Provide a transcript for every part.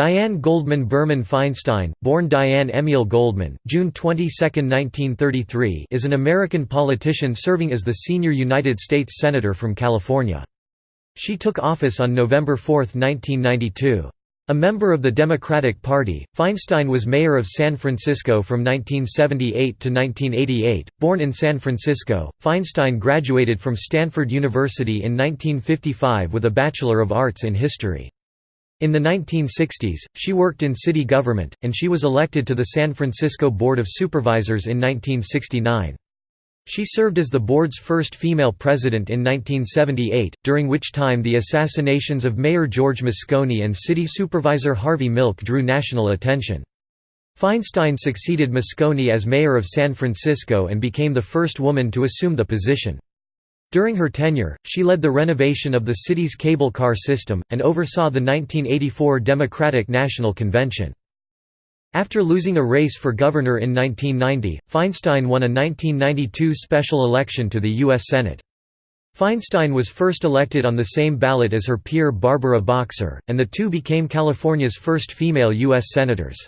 Dianne Goldman Berman Feinstein, born Dianne Emiel Goldman, June 22, 1933 is an American politician serving as the senior United States Senator from California. She took office on November 4, 1992. A member of the Democratic Party, Feinstein was mayor of San Francisco from 1978 to 1988. Born in San Francisco, Feinstein graduated from Stanford University in 1955 with a Bachelor of Arts in History. In the 1960s, she worked in city government, and she was elected to the San Francisco Board of Supervisors in 1969. She served as the board's first female president in 1978, during which time the assassinations of Mayor George Moscone and city supervisor Harvey Milk drew national attention. Feinstein succeeded Moscone as mayor of San Francisco and became the first woman to assume the position. During her tenure, she led the renovation of the city's cable car system, and oversaw the 1984 Democratic National Convention. After losing a race for governor in 1990, Feinstein won a 1992 special election to the U.S. Senate. Feinstein was first elected on the same ballot as her peer Barbara Boxer, and the two became California's first female U.S. Senators.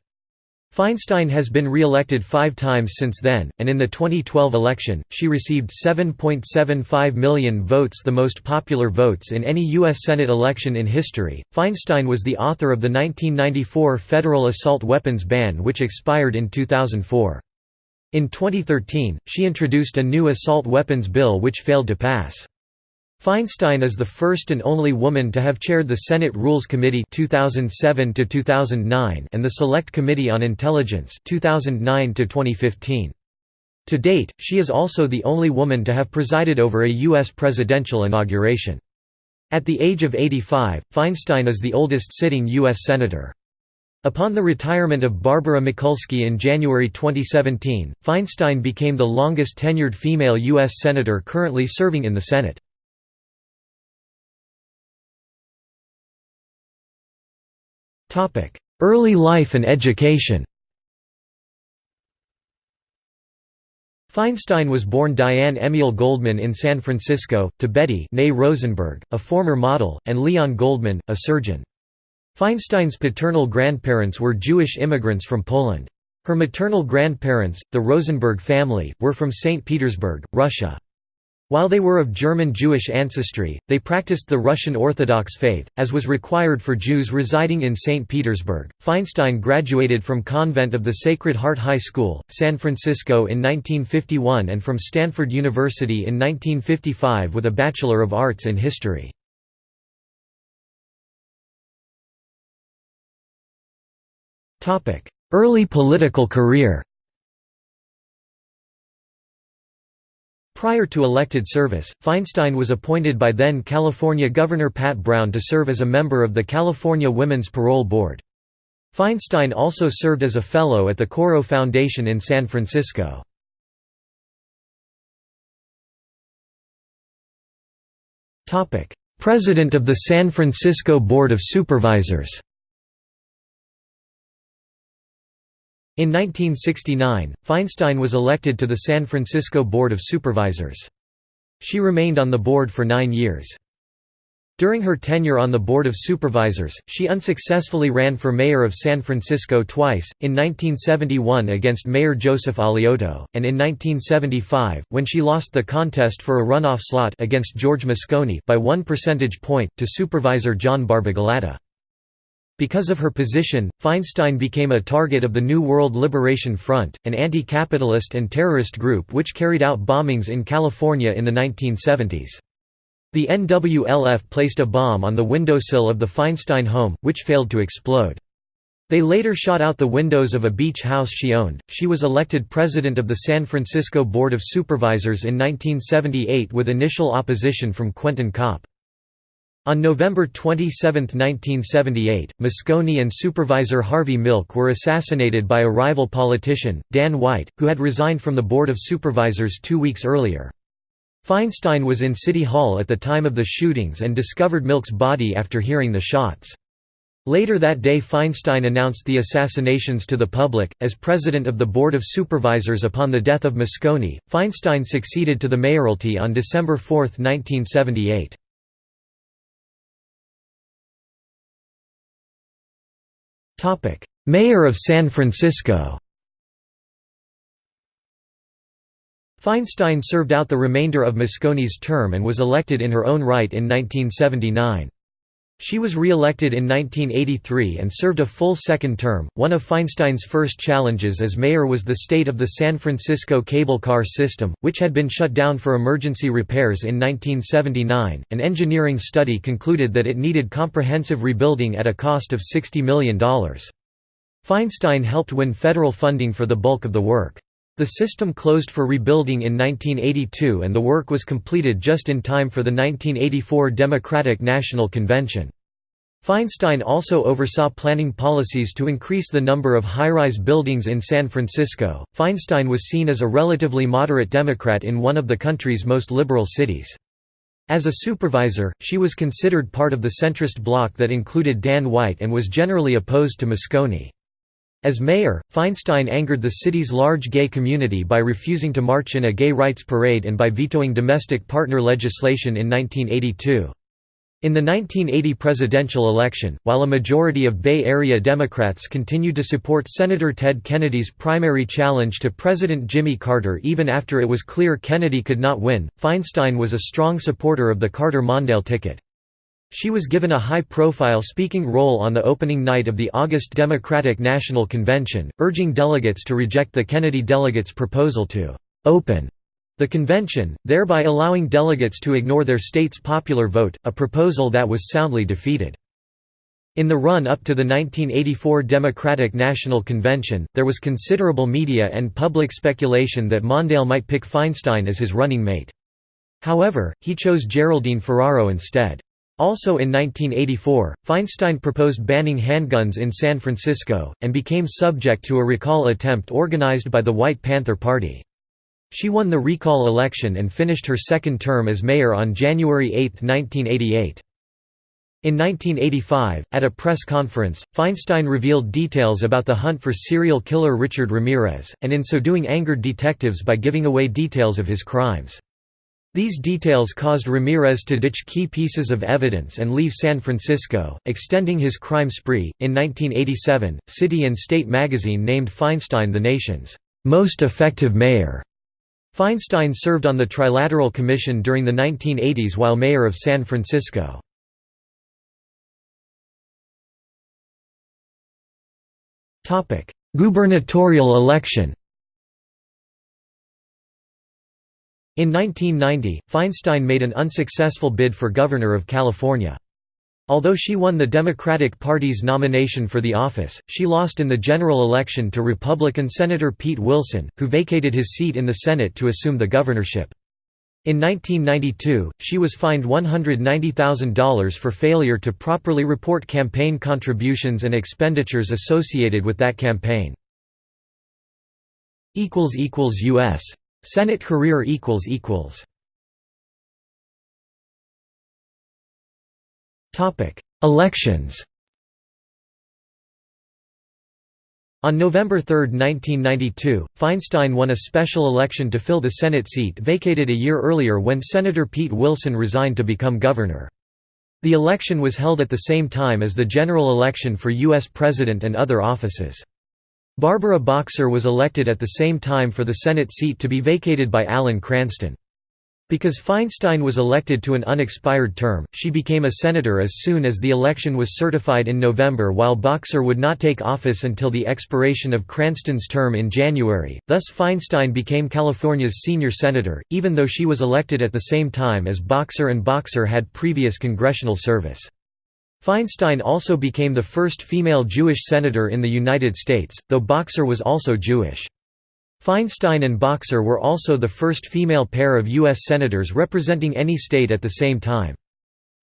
Feinstein has been re-elected five times since then, and in the 2012 election, she received 7.75 million votes the most popular votes in any U.S. Senate election in history. Feinstein was the author of the 1994 federal assault weapons ban which expired in 2004. In 2013, she introduced a new assault weapons bill which failed to pass. Feinstein is the first and only woman to have chaired the Senate Rules Committee 2007 to 2009 and the Select Committee on Intelligence 2009 to 2015. To date, she is also the only woman to have presided over a U.S. presidential inauguration. At the age of 85, Feinstein is the oldest sitting U.S. Senator. Upon the retirement of Barbara Mikulski in January 2017, Feinstein became the longest tenured female U.S. Senator currently serving in the Senate. Early life and education Feinstein was born Dianne Emiel Goldman in San Francisco, to Betty Rosenberg, a former model, and Leon Goldman, a surgeon. Feinstein's paternal grandparents were Jewish immigrants from Poland. Her maternal grandparents, the Rosenberg family, were from St. Petersburg, Russia. While they were of German Jewish ancestry, they practiced the Russian Orthodox faith, as was required for Jews residing in St. Petersburg. Feinstein graduated from Convent of the Sacred Heart High School, San Francisco in 1951 and from Stanford University in 1955 with a Bachelor of Arts in History. Early political career Prior to elected service, Feinstein was appointed by then California Governor Pat Brown to serve as a member of the California Women's Parole Board. Feinstein also served as a fellow at the Coro Foundation in San Francisco. President of the San Francisco Board of Supervisors In 1969, Feinstein was elected to the San Francisco Board of Supervisors. She remained on the board for nine years. During her tenure on the Board of Supervisors, she unsuccessfully ran for mayor of San Francisco twice, in 1971 against Mayor Joseph Alioto, and in 1975, when she lost the contest for a runoff slot against George Moscone by one percentage point, to Supervisor John Barbagelata. Because of her position, Feinstein became a target of the New World Liberation Front, an anti-capitalist and terrorist group which carried out bombings in California in the 1970s. The NWLF placed a bomb on the windowsill of the Feinstein home, which failed to explode. They later shot out the windows of a beach house she owned. She was elected president of the San Francisco Board of Supervisors in 1978 with initial opposition from Quentin Kopp. On November 27, 1978, Moscone and Supervisor Harvey Milk were assassinated by a rival politician, Dan White, who had resigned from the Board of Supervisors two weeks earlier. Feinstein was in City Hall at the time of the shootings and discovered Milk's body after hearing the shots. Later that day Feinstein announced the assassinations to the public. As president of the Board of Supervisors upon the death of Moscone, Feinstein succeeded to the mayoralty on December 4, 1978. Mayor of San Francisco Feinstein served out the remainder of Moscone's term and was elected in her own right in 1979. She was re-elected in 1983 and served a full second term. One of Feinstein's first challenges as mayor was the state of the San Francisco cable car system, which had been shut down for emergency repairs in 1979. An engineering study concluded that it needed comprehensive rebuilding at a cost of $60 million. Feinstein helped win federal funding for the bulk of the work. The system closed for rebuilding in 1982 and the work was completed just in time for the 1984 Democratic National Convention. Feinstein also oversaw planning policies to increase the number of high-rise buildings in San Francisco. Feinstein was seen as a relatively moderate Democrat in one of the country's most liberal cities. As a supervisor, she was considered part of the centrist bloc that included Dan White and was generally opposed to Moscone. As mayor, Feinstein angered the city's large gay community by refusing to march in a gay rights parade and by vetoing domestic partner legislation in 1982. In the 1980 presidential election, while a majority of Bay Area Democrats continued to support Senator Ted Kennedy's primary challenge to President Jimmy Carter even after it was clear Kennedy could not win, Feinstein was a strong supporter of the Carter-Mondale ticket. She was given a high-profile speaking role on the opening night of the August Democratic National Convention, urging delegates to reject the Kennedy delegates' proposal to «open» the convention, thereby allowing delegates to ignore their state's popular vote, a proposal that was soundly defeated. In the run-up to the 1984 Democratic National Convention, there was considerable media and public speculation that Mondale might pick Feinstein as his running mate. However, he chose Geraldine Ferraro instead. Also in 1984, Feinstein proposed banning handguns in San Francisco, and became subject to a recall attempt organized by the White Panther Party. She won the recall election and finished her second term as mayor on January 8, 1988. In 1985, at a press conference, Feinstein revealed details about the hunt for serial killer Richard Ramirez, and in so doing angered detectives by giving away details of his crimes. These details caused Ramirez to ditch key pieces of evidence and leave San Francisco, extending his crime spree. In 1987, City and State magazine named Feinstein the nation's most effective mayor. Feinstein served on the Trilateral Commission during the 1980s while mayor of San Francisco. Gubernatorial election In 1990, Feinstein made an unsuccessful bid for governor of California. Although she won the Democratic Party's nomination for the office, she lost in the general election to Republican Senator Pete Wilson, who vacated his seat in the Senate to assume the governorship. In 1992, she was fined $190,000 for failure to properly report campaign contributions and expenditures associated with that campaign. U.S. Senate career equals equals. Topic: Elections. On November 3, 1992, Feinstein won a special election to fill the Senate seat vacated a year earlier when Senator Pete Wilson resigned to become governor. The election was held at the same time as the general election for U.S. President and other offices. Barbara Boxer was elected at the same time for the Senate seat to be vacated by Alan Cranston. Because Feinstein was elected to an unexpired term, she became a senator as soon as the election was certified in November while Boxer would not take office until the expiration of Cranston's term in January, thus Feinstein became California's senior senator, even though she was elected at the same time as Boxer and Boxer had previous congressional service. Feinstein also became the first female Jewish senator in the United States, though Boxer was also Jewish. Feinstein and Boxer were also the first female pair of U.S. senators representing any state at the same time.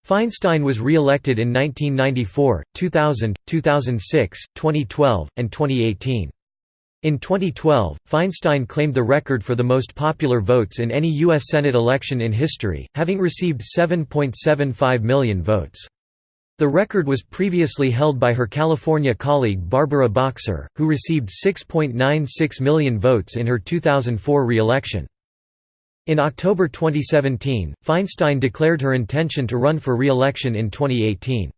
Feinstein was re-elected in 1994, 2000, 2006, 2012, and 2018. In 2012, Feinstein claimed the record for the most popular votes in any U.S. Senate election in history, having received 7.75 million votes. The record was previously held by her California colleague Barbara Boxer, who received 6.96 million votes in her 2004 re-election. In October 2017, Feinstein declared her intention to run for re-election in 2018.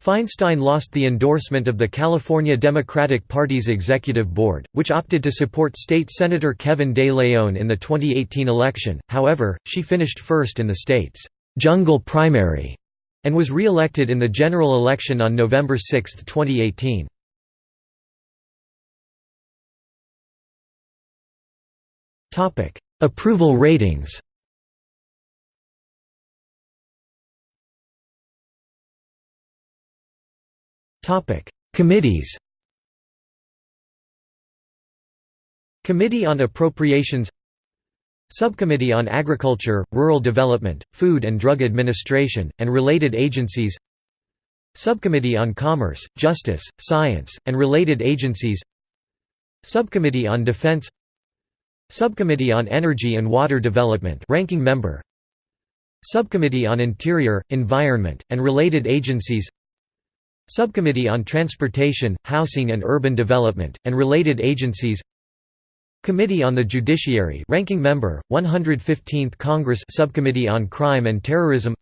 Feinstein lost the endorsement of the California Democratic Party's executive board, which opted to support state Senator Kevin De Leon in the 2018 election, however, she finished first in the state's «jungle primary» and was re-elected in the general election on November 6, 2018. Topic: Approval ratings. Topic: Committees. Committee on Appropriations Subcommittee on Agriculture, Rural Development, Food and Drug Administration, and related agencies. Subcommittee on Commerce, Justice, Science, and related agencies. Subcommittee on Defense. Subcommittee on Energy and Water Development ranking member. Subcommittee on Interior, Environment, and related agencies. Subcommittee on Transportation, Housing and Urban Development, and related agencies Committee on the Judiciary ranking member, 115th Congress Subcommittee on Crime and Terrorism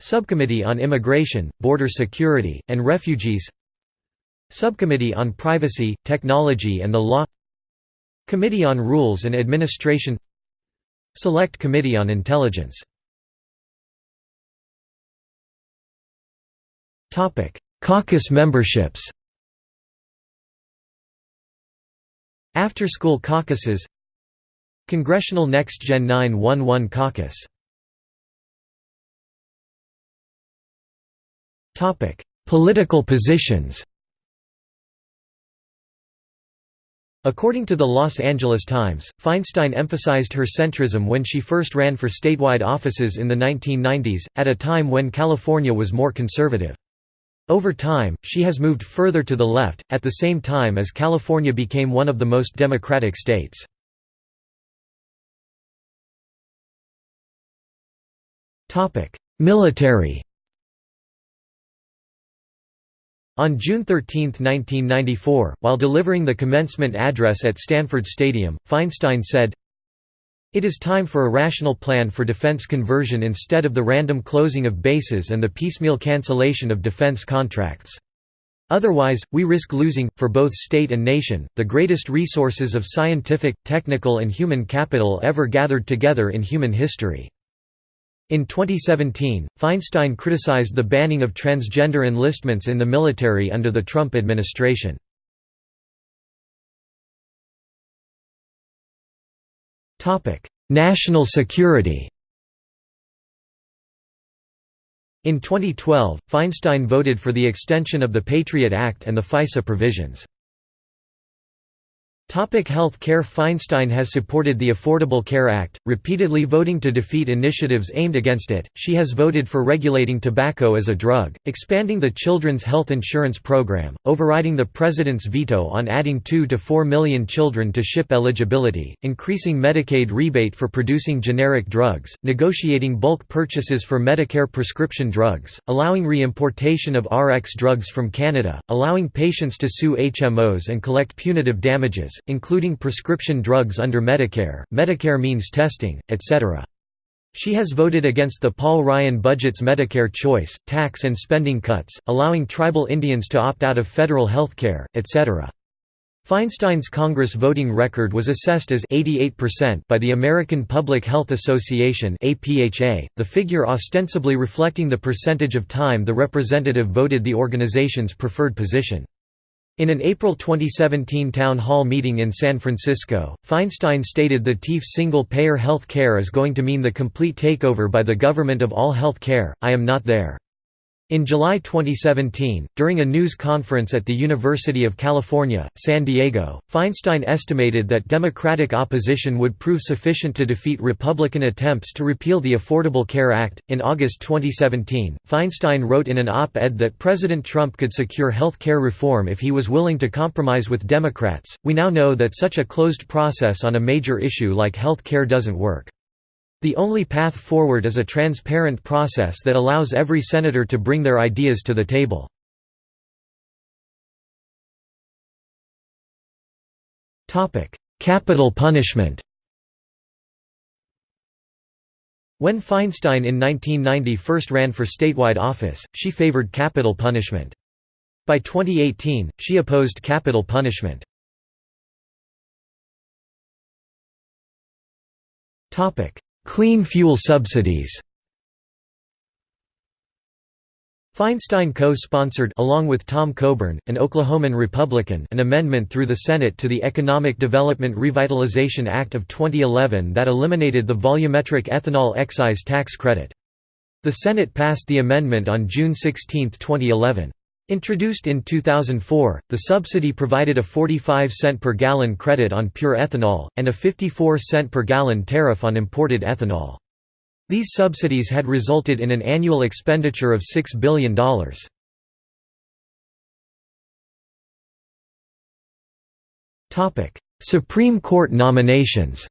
Subcommittee on Immigration, Border Security, and Refugees Subcommittee on Privacy, Technology and the Law Committee on Rules and Administration Select Committee on Intelligence Caucus memberships After-school caucuses Congressional Next Gen 911 Caucus Political positions According to the Los Angeles Times, Feinstein emphasized her centrism when she first ran for statewide offices in the 1990s, at a time when California was more conservative. Over time, she has moved further to the left, at the same time as California became one of the most democratic states. Military On June 13, 1994, while delivering the commencement address at Stanford Stadium, Feinstein said, it is time for a rational plan for defense conversion instead of the random closing of bases and the piecemeal cancellation of defense contracts. Otherwise, we risk losing, for both state and nation, the greatest resources of scientific, technical and human capital ever gathered together in human history. In 2017, Feinstein criticized the banning of transgender enlistments in the military under the Trump administration. National security In 2012, Feinstein voted for the extension of the Patriot Act and the FISA provisions. Topic health care Feinstein has supported the Affordable Care Act, repeatedly voting to defeat initiatives aimed against it. She has voted for regulating tobacco as a drug, expanding the Children's Health Insurance Program, overriding the President's veto on adding 2 to 4 million children to SCHIP eligibility, increasing Medicaid rebate for producing generic drugs, negotiating bulk purchases for Medicare prescription drugs, allowing reimportation of RX drugs from Canada, allowing patients to sue HMOs and collect punitive damages, including prescription drugs under Medicare, Medicare means testing, etc. She has voted against the Paul Ryan budget's Medicare choice, tax and spending cuts, allowing tribal Indians to opt out of federal health care, etc. Feinstein's Congress voting record was assessed as 88% by the American Public Health Association the figure ostensibly reflecting the percentage of time the representative voted the organization's preferred position. In an April 2017 town hall meeting in San Francisco, Feinstein stated the TIF single-payer health care is going to mean the complete takeover by the government of all health care, I am not there. In July 2017, during a news conference at the University of California, San Diego, Feinstein estimated that Democratic opposition would prove sufficient to defeat Republican attempts to repeal the Affordable Care Act. In August 2017, Feinstein wrote in an op ed that President Trump could secure health care reform if he was willing to compromise with Democrats. We now know that such a closed process on a major issue like health care doesn't work. The only path forward is a transparent process that allows every senator to bring their ideas to the table. Capital punishment When Feinstein in 1990 first ran for statewide office, she favored capital punishment. By 2018, she opposed capital punishment. Clean fuel subsidies Feinstein co-sponsored along with Tom Coburn, an Oklahoman Republican an amendment through the Senate to the Economic Development Revitalization Act of 2011 that eliminated the volumetric ethanol excise tax credit. The Senate passed the amendment on June 16, 2011. Introduced in 2004, the subsidy provided a 45 cent per gallon credit on pure ethanol, and a 54 cent per gallon tariff on imported ethanol. These subsidies had resulted in an annual expenditure of $6 billion. Supreme Court nominations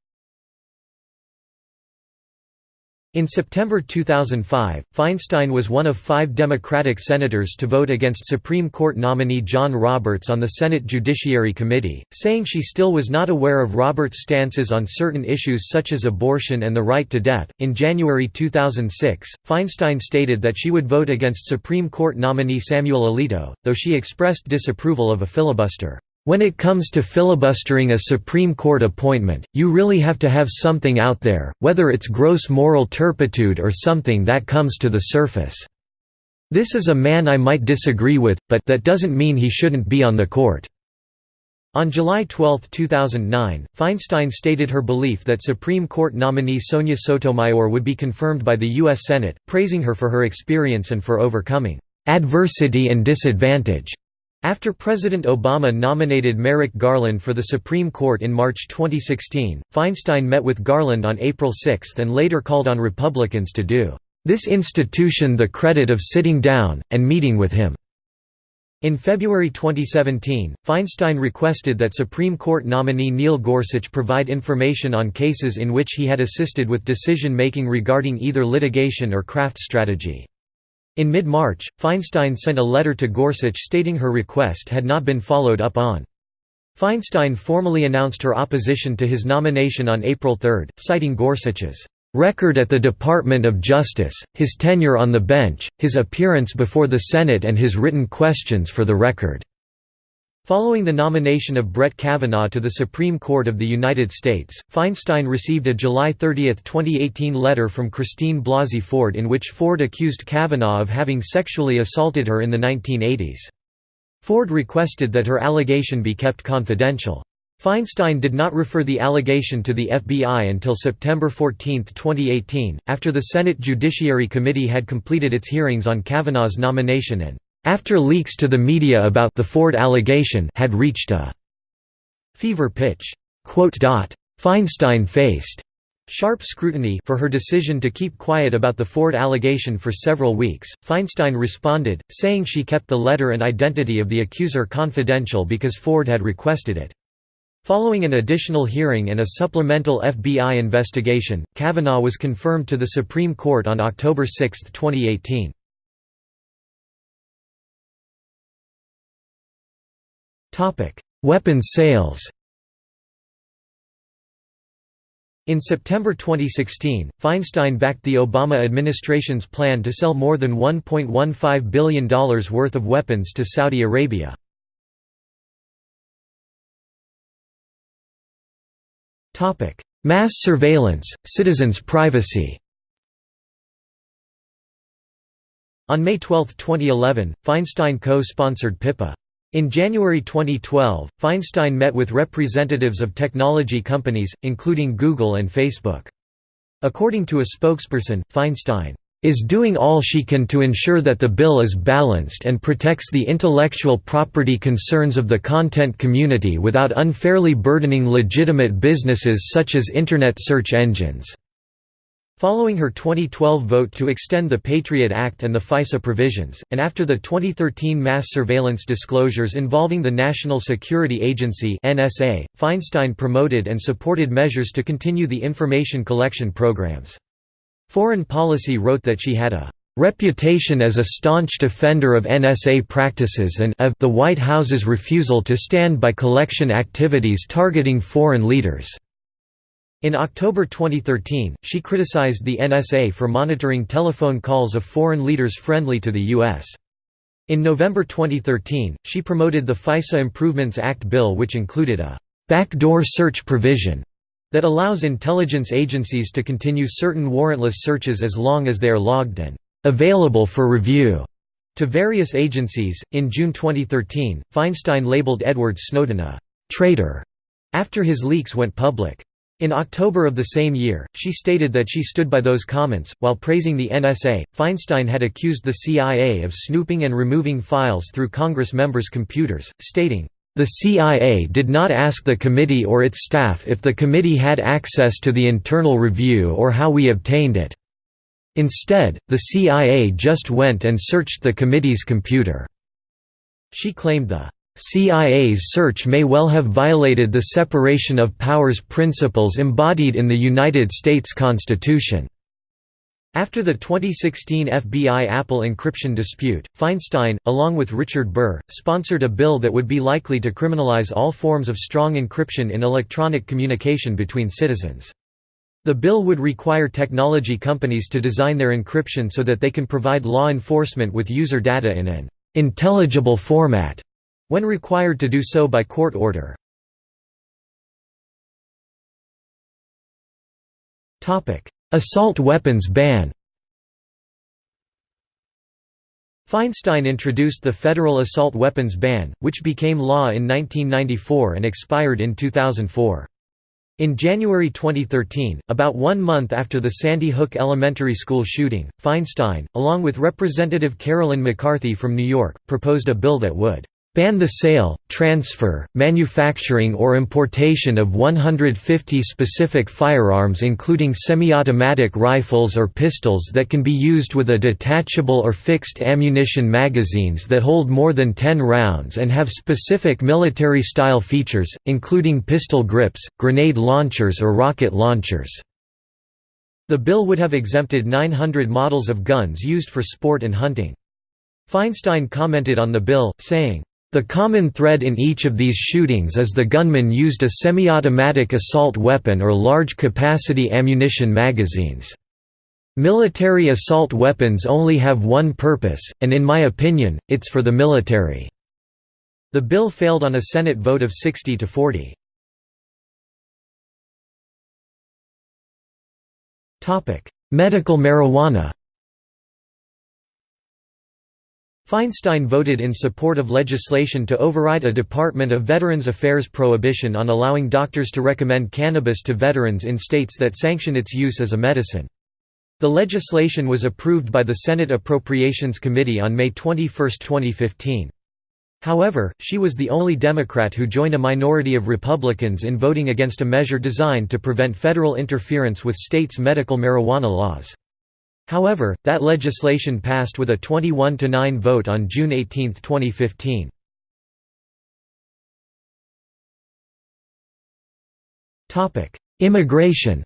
In September 2005, Feinstein was one of five Democratic senators to vote against Supreme Court nominee John Roberts on the Senate Judiciary Committee, saying she still was not aware of Roberts' stances on certain issues such as abortion and the right to death. In January 2006, Feinstein stated that she would vote against Supreme Court nominee Samuel Alito, though she expressed disapproval of a filibuster. When it comes to filibustering a Supreme Court appointment, you really have to have something out there, whether it's gross moral turpitude or something that comes to the surface. This is a man I might disagree with, but that doesn't mean he shouldn't be on the court." On July 12, 2009, Feinstein stated her belief that Supreme Court nominee Sonia Sotomayor would be confirmed by the U.S. Senate, praising her for her experience and for overcoming "...adversity and disadvantage." After President Obama nominated Merrick Garland for the Supreme Court in March 2016, Feinstein met with Garland on April 6 and later called on Republicans to do this institution the credit of sitting down, and meeting with him." In February 2017, Feinstein requested that Supreme Court nominee Neil Gorsuch provide information on cases in which he had assisted with decision-making regarding either litigation or craft strategy. In mid-March, Feinstein sent a letter to Gorsuch stating her request had not been followed up on. Feinstein formally announced her opposition to his nomination on April 3, citing Gorsuch's record at the Department of Justice, his tenure on the bench, his appearance before the Senate and his written questions for the record. Following the nomination of Brett Kavanaugh to the Supreme Court of the United States, Feinstein received a July 30, 2018 letter from Christine Blasey Ford in which Ford accused Kavanaugh of having sexually assaulted her in the 1980s. Ford requested that her allegation be kept confidential. Feinstein did not refer the allegation to the FBI until September 14, 2018, after the Senate Judiciary Committee had completed its hearings on Kavanaugh's nomination and after leaks to the media about the Ford allegation had reached a fever pitch. Feinstein faced sharp scrutiny for her decision to keep quiet about the Ford allegation for several weeks. Feinstein responded, saying she kept the letter and identity of the accuser confidential because Ford had requested it. Following an additional hearing and a supplemental FBI investigation, Kavanaugh was confirmed to the Supreme Court on October 6, 2018. Topic: Weapons sales. In September 2016, Feinstein backed the Obama administration's plan to sell more than $1.15 billion worth of weapons to Saudi Arabia. Mass surveillance, citizens' privacy On May 12, 2011, Feinstein co-sponsored PIPA. In January 2012, Feinstein met with representatives of technology companies, including Google and Facebook. According to a spokesperson, Feinstein is doing all she can to ensure that the bill is balanced and protects the intellectual property concerns of the content community without unfairly burdening legitimate businesses such as Internet search engines. Following her 2012 vote to extend the Patriot Act and the FISA provisions, and after the 2013 mass surveillance disclosures involving the National Security Agency (NSA), Feinstein promoted and supported measures to continue the information collection programs. Foreign Policy wrote that she had a reputation as a staunch defender of NSA practices and of the White House's refusal to stand by collection activities targeting foreign leaders. In October 2013, she criticized the NSA for monitoring telephone calls of foreign leaders friendly to the U.S. In November 2013, she promoted the FISA Improvements Act bill which included a «backdoor search provision» that allows intelligence agencies to continue certain warrantless searches as long as they are logged and «available for review» to various agencies. In June 2013, Feinstein labeled Edward Snowden a «traitor» after his leaks went public. In October of the same year, she stated that she stood by those comments. While praising the NSA, Feinstein had accused the CIA of snooping and removing files through Congress members' computers, stating, the CIA did not ask the committee or its staff if the committee had access to the internal review or how we obtained it. Instead, the CIA just went and searched the committee's computer." She claimed the CIA's search may well have violated the separation of powers principles embodied in the United States Constitution. After the 2016 FBI Apple encryption dispute, Feinstein, along with Richard Burr, sponsored a bill that would be likely to criminalize all forms of strong encryption in electronic communication between citizens. The bill would require technology companies to design their encryption so that they can provide law enforcement with user data in an intelligible format when required to do so by court order. Assault weapons ban Feinstein introduced the federal assault weapons ban, which became law in 1994 and expired in 2004. In January 2013, about one month after the Sandy Hook Elementary School shooting, Feinstein, along with Representative Carolyn McCarthy from New York, proposed a bill that would ban the sale, transfer, manufacturing or importation of 150 specific firearms including semi-automatic rifles or pistols that can be used with a detachable or fixed ammunition magazines that hold more than 10 rounds and have specific military-style features, including pistol grips, grenade launchers or rocket launchers. The bill would have exempted 900 models of guns used for sport and hunting. Feinstein commented on the bill, saying, the common thread in each of these shootings is the gunman used a semi-automatic assault weapon or large-capacity ammunition magazines. Military assault weapons only have one purpose, and in my opinion, it's for the military." The bill failed on a Senate vote of 60 to 40. Medical marijuana Feinstein voted in support of legislation to override a Department of Veterans Affairs prohibition on allowing doctors to recommend cannabis to veterans in states that sanction its use as a medicine. The legislation was approved by the Senate Appropriations Committee on May 21, 2015. However, she was the only Democrat who joined a minority of Republicans in voting against a measure designed to prevent federal interference with states' medical marijuana laws. However, that legislation passed with a 21–9 vote on June 18, 2015. Immigration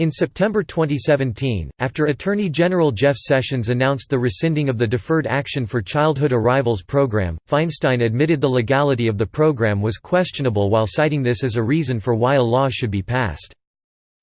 In September 2017, after Attorney General Jeff Sessions announced the rescinding of the Deferred Action for Childhood Arrivals program, Feinstein admitted the legality of the program was questionable while citing this as a reason for why a law should be passed.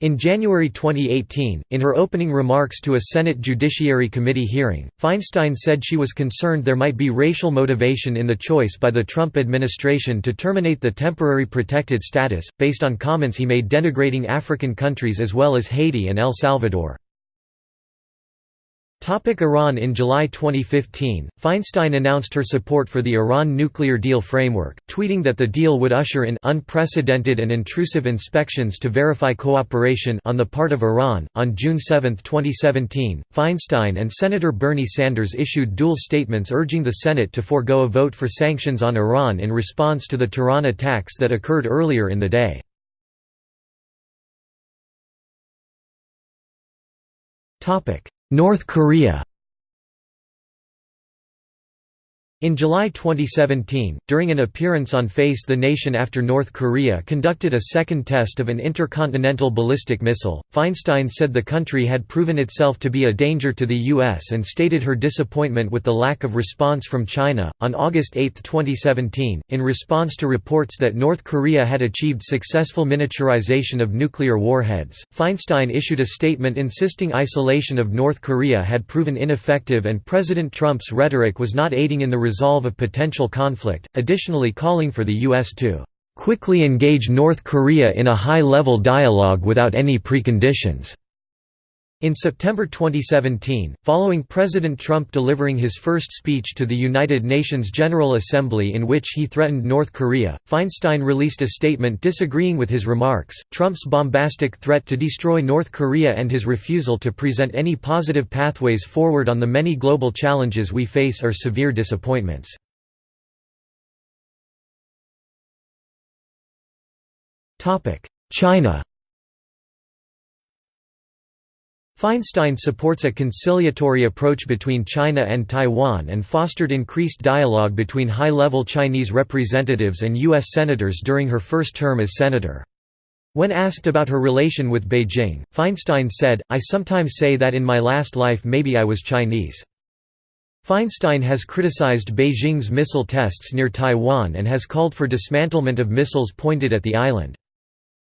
In January 2018, in her opening remarks to a Senate Judiciary Committee hearing, Feinstein said she was concerned there might be racial motivation in the choice by the Trump administration to terminate the temporary protected status, based on comments he made denigrating African countries as well as Haiti and El Salvador. Topic Iran In July 2015, Feinstein announced her support for the Iran nuclear deal framework, tweeting that the deal would usher in unprecedented and intrusive inspections to verify cooperation on the part of Iran. On June 7, 2017, Feinstein and Senator Bernie Sanders issued dual statements urging the Senate to forego a vote for sanctions on Iran in response to the Tehran attacks that occurred earlier in the day. Topic: North Korea In July 2017, during an appearance on Face the Nation after North Korea conducted a second test of an intercontinental ballistic missile, Feinstein said the country had proven itself to be a danger to the U.S. and stated her disappointment with the lack of response from China. On August 8, 2017, in response to reports that North Korea had achieved successful miniaturization of nuclear warheads, Feinstein issued a statement insisting isolation of North Korea had proven ineffective and President Trump's rhetoric was not aiding in the resolve of potential conflict, additionally calling for the U.S. to "...quickly engage North Korea in a high-level dialogue without any preconditions." In September 2017, following President Trump delivering his first speech to the United Nations General Assembly in which he threatened North Korea, Feinstein released a statement disagreeing with his remarks. Trump's bombastic threat to destroy North Korea and his refusal to present any positive pathways forward on the many global challenges we face are severe disappointments. China Feinstein supports a conciliatory approach between China and Taiwan and fostered increased dialogue between high-level Chinese representatives and U.S. senators during her first term as senator. When asked about her relation with Beijing, Feinstein said, I sometimes say that in my last life maybe I was Chinese. Feinstein has criticized Beijing's missile tests near Taiwan and has called for dismantlement of missiles pointed at the island.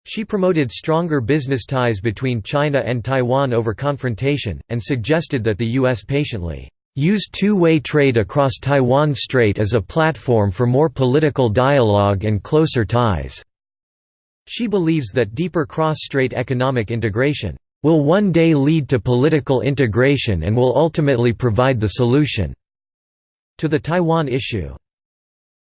She promoted stronger business ties between China and Taiwan over confrontation, and suggested that the U.S. patiently use two-way trade across Taiwan Strait as a platform for more political dialogue and closer ties." She believes that deeper cross-strait economic integration will one day lead to political integration and will ultimately provide the solution to the Taiwan issue.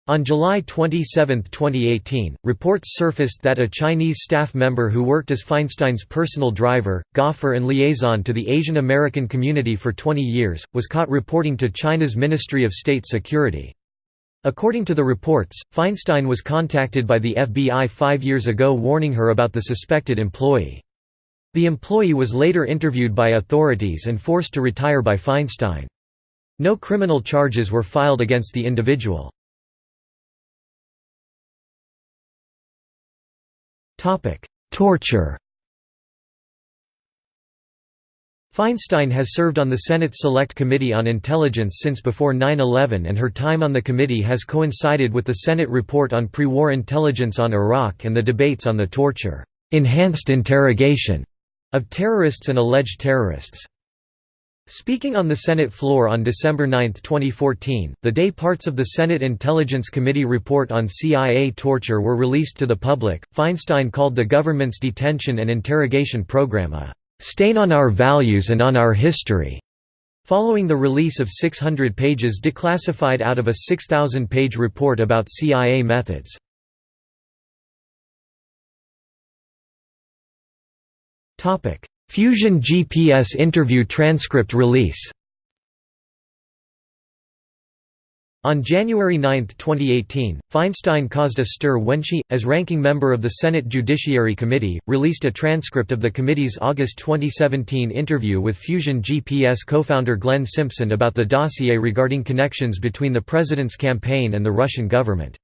On July 27, 2018, reports surfaced that a Chinese staff member who worked as Feinstein's personal driver, gaffer and liaison to the Asian American community for 20 years, was caught reporting to China's Ministry of State Security. According to the reports, Feinstein was contacted by the FBI five years ago warning her about the suspected employee. The employee was later interviewed by authorities and forced to retire by Feinstein. No criminal charges were filed against the individual. Torture Feinstein has served on the Senate Select Committee on Intelligence since before 9-11 and her time on the committee has coincided with the Senate report on pre-war intelligence on Iraq and the debates on the torture, "'enhanced interrogation' of terrorists and alleged terrorists. Speaking on the Senate floor on December 9, 2014, the day parts of the Senate Intelligence Committee report on CIA torture were released to the public, Feinstein called the government's detention and interrogation program a "...stain on our values and on our history." Following the release of 600 pages declassified out of a 6,000-page report about CIA methods. Fusion GPS interview transcript release On January 9, 2018, Feinstein caused a stir when she, as ranking member of the Senate Judiciary Committee, released a transcript of the committee's August 2017 interview with Fusion GPS co-founder Glenn Simpson about the dossier regarding connections between the president's campaign and the Russian government.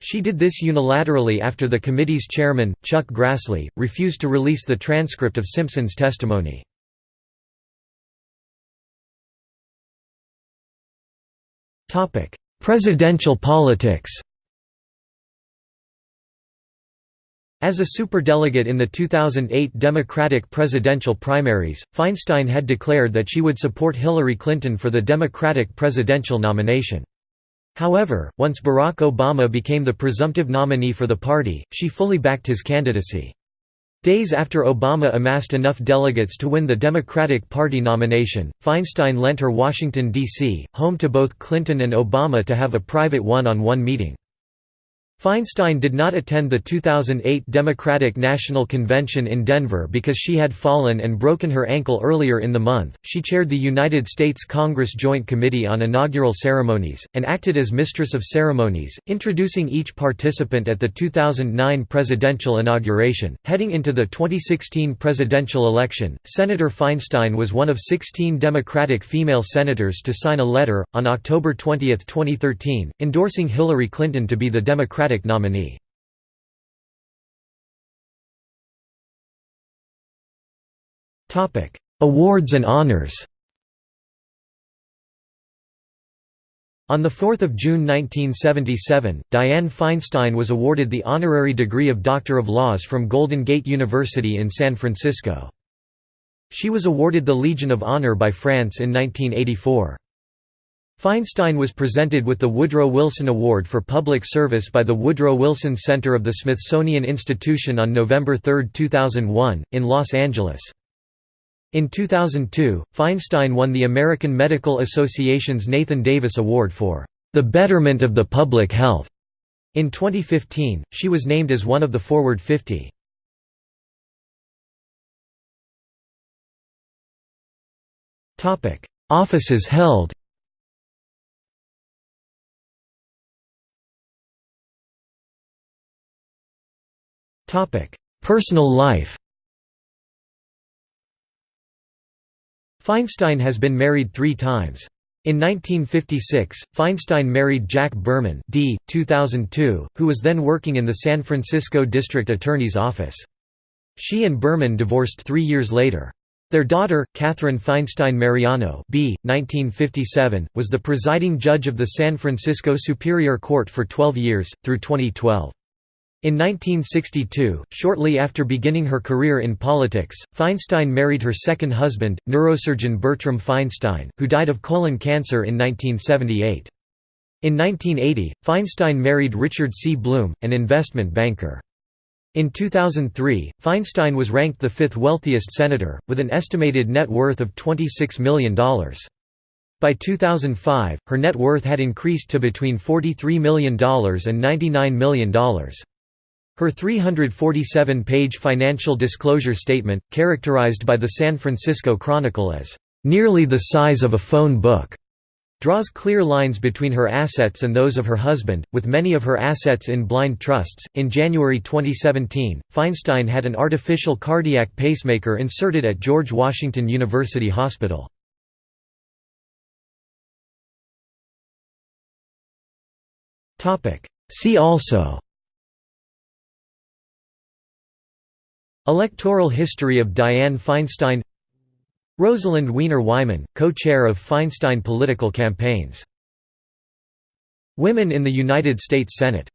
She did this unilaterally after the committee's chairman, Chuck Grassley, refused to release the transcript of Simpson's testimony. Presidential politics As a superdelegate in the 2008 Democratic presidential primaries, Feinstein had declared that she would support Hillary Clinton for the Democratic presidential nomination. However, once Barack Obama became the presumptive nominee for the party, she fully backed his candidacy. Days after Obama amassed enough delegates to win the Democratic Party nomination, Feinstein lent her Washington, D.C., home to both Clinton and Obama to have a private one-on-one -on -one meeting. Feinstein did not attend the 2008 Democratic National Convention in Denver because she had fallen and broken her ankle earlier in the month. She chaired the United States Congress Joint Committee on Inaugural Ceremonies, and acted as Mistress of Ceremonies, introducing each participant at the 2009 presidential inauguration. Heading into the 2016 presidential election, Senator Feinstein was one of 16 Democratic female senators to sign a letter, on October 20, 2013, endorsing Hillary Clinton to be the Democratic Democratic nominee. Awards and honors On 4 June 1977, Dianne Feinstein was awarded the honorary degree of Doctor of Laws from Golden Gate University in San Francisco. She was awarded the Legion of Honor by France in 1984. Feinstein was presented with the Woodrow Wilson Award for Public Service by the Woodrow Wilson Center of the Smithsonian Institution on November 3, 2001, in Los Angeles. In 2002, Feinstein won the American Medical Association's Nathan Davis Award for the betterment of the public health. In 2015, she was named as one of the Forward 50. Offices held Personal life Feinstein has been married three times. In 1956, Feinstein married Jack Berman d. 2002, who was then working in the San Francisco District Attorney's Office. She and Berman divorced three years later. Their daughter, Katherine Feinstein Mariano b. 1957, was the presiding judge of the San Francisco Superior Court for 12 years, through 2012. In 1962, shortly after beginning her career in politics, Feinstein married her second husband, neurosurgeon Bertram Feinstein, who died of colon cancer in 1978. In 1980, Feinstein married Richard C. Blum, an investment banker. In 2003, Feinstein was ranked the fifth wealthiest senator, with an estimated net worth of $26 million. By 2005, her net worth had increased to between $43 million and $99 million. Her 347-page financial disclosure statement, characterized by the San Francisco Chronicle as, "...nearly the size of a phone book." draws clear lines between her assets and those of her husband, with many of her assets in blind trusts. In January 2017, Feinstein had an artificial cardiac pacemaker inserted at George Washington University Hospital. See also Electoral history of Dianne Feinstein Rosalind Wiener Wyman, co-chair of Feinstein political campaigns Women in the United States Senate